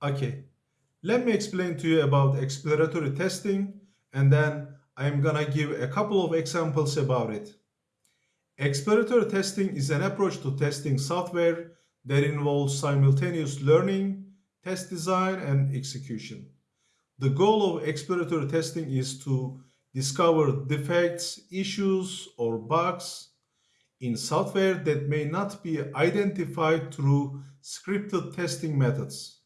Okay, let me explain to you about exploratory testing and then I'm gonna give a couple of examples about it. Exploratory testing is an approach to testing software that involves simultaneous learning, test design, and execution. The goal of exploratory testing is to discover defects, issues, or bugs in software that may not be identified through scripted testing methods.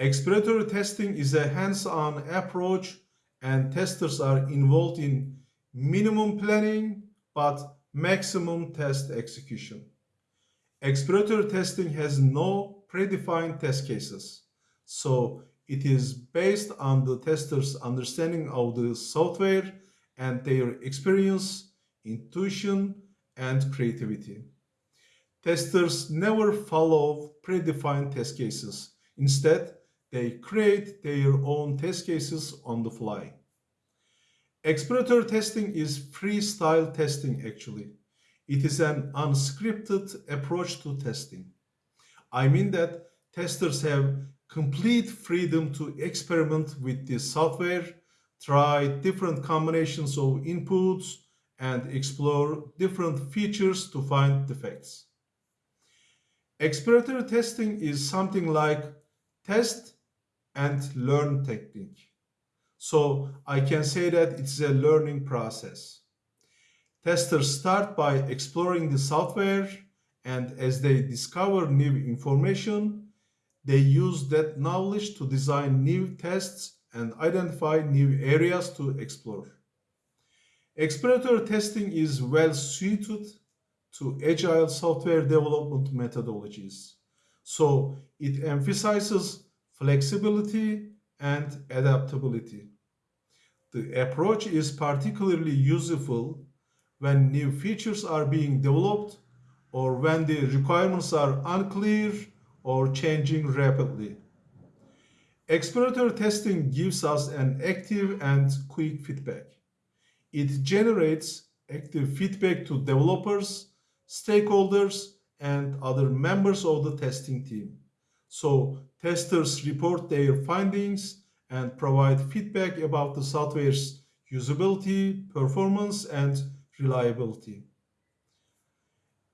Exploratory testing is a hands-on approach and testers are involved in minimum planning but maximum test execution. Exploratory testing has no predefined test cases, so it is based on the tester's understanding of the software and their experience, intuition, and creativity. Testers never follow predefined test cases. Instead, they create their own test cases on the fly. Exploratory testing is freestyle testing actually. It is an unscripted approach to testing. I mean that testers have complete freedom to experiment with the software, try different combinations of inputs, and explore different features to find defects. Exploratory testing is something like test and learn technique. So I can say that it's a learning process. Testers start by exploring the software and as they discover new information, they use that knowledge to design new tests and identify new areas to explore. Exploratory testing is well suited to agile software development methodologies. So it emphasizes flexibility, and adaptability. The approach is particularly useful when new features are being developed or when the requirements are unclear or changing rapidly. Exploratory testing gives us an active and quick feedback. It generates active feedback to developers, stakeholders, and other members of the testing team. So testers report their findings and provide feedback about the software's usability, performance, and reliability.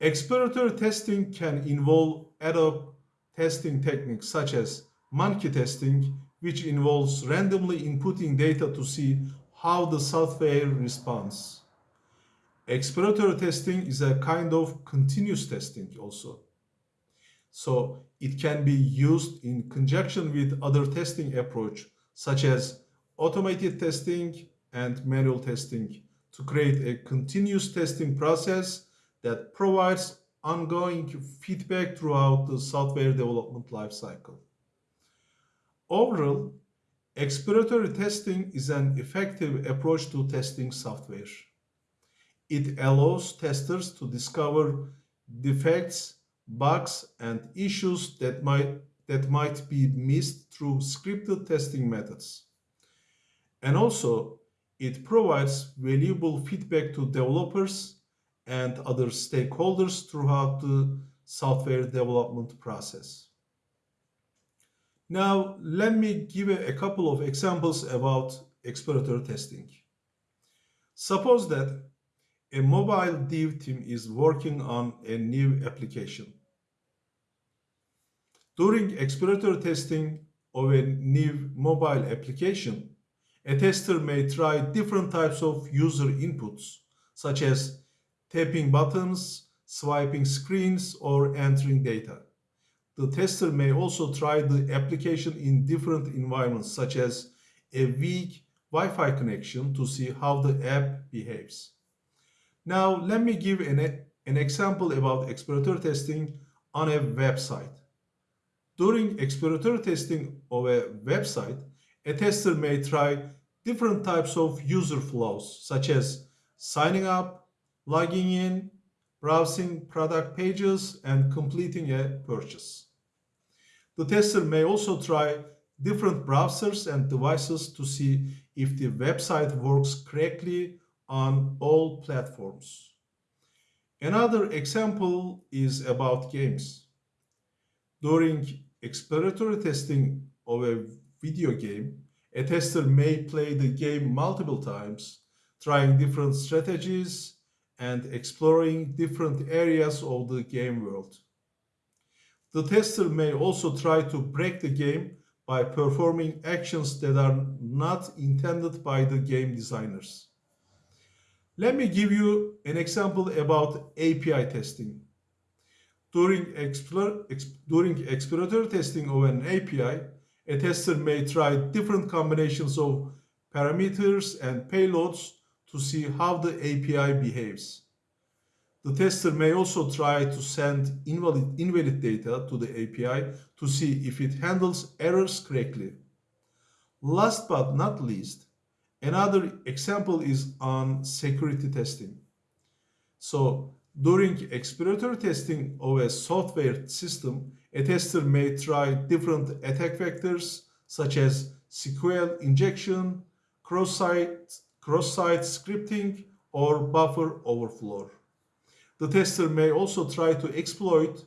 Exploratory testing can involve ad hoc testing techniques such as monkey testing, which involves randomly inputting data to see how the software responds. Exploratory testing is a kind of continuous testing also. So it can be used in conjunction with other testing approach, such as automated testing and manual testing to create a continuous testing process that provides ongoing feedback throughout the software development lifecycle. Overall, exploratory testing is an effective approach to testing software. It allows testers to discover defects bugs and issues that might, that might be missed through scripted testing methods. And also, it provides valuable feedback to developers and other stakeholders throughout the software development process. Now, let me give a couple of examples about exploratory testing. Suppose that a mobile dev team is working on a new application. During exploratory testing of a new mobile application, a tester may try different types of user inputs, such as tapping buttons, swiping screens, or entering data. The tester may also try the application in different environments, such as a weak Wi-Fi connection to see how the app behaves. Now, let me give an, an example about exploratory testing on a website. During exploratory testing of a website, a tester may try different types of user flows, such as signing up, logging in, browsing product pages, and completing a purchase. The tester may also try different browsers and devices to see if the website works correctly on all platforms. Another example is about games. During exploratory testing of a video game, a tester may play the game multiple times, trying different strategies and exploring different areas of the game world. The tester may also try to break the game by performing actions that are not intended by the game designers. Let me give you an example about API testing. During, explore, ex, during exploratory testing of an API, a tester may try different combinations of parameters and payloads to see how the API behaves. The tester may also try to send invalid, invalid data to the API to see if it handles errors correctly. Last but not least, another example is on security testing. So during exploratory testing of a software system, a tester may try different attack vectors such as SQL injection, cross-site cross-site scripting, or buffer overflow. The tester may also try to exploit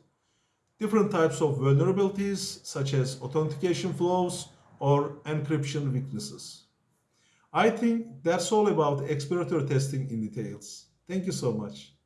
different types of vulnerabilities such as authentication flows or encryption weaknesses. I think that's all about exploratory testing in details. Thank you so much.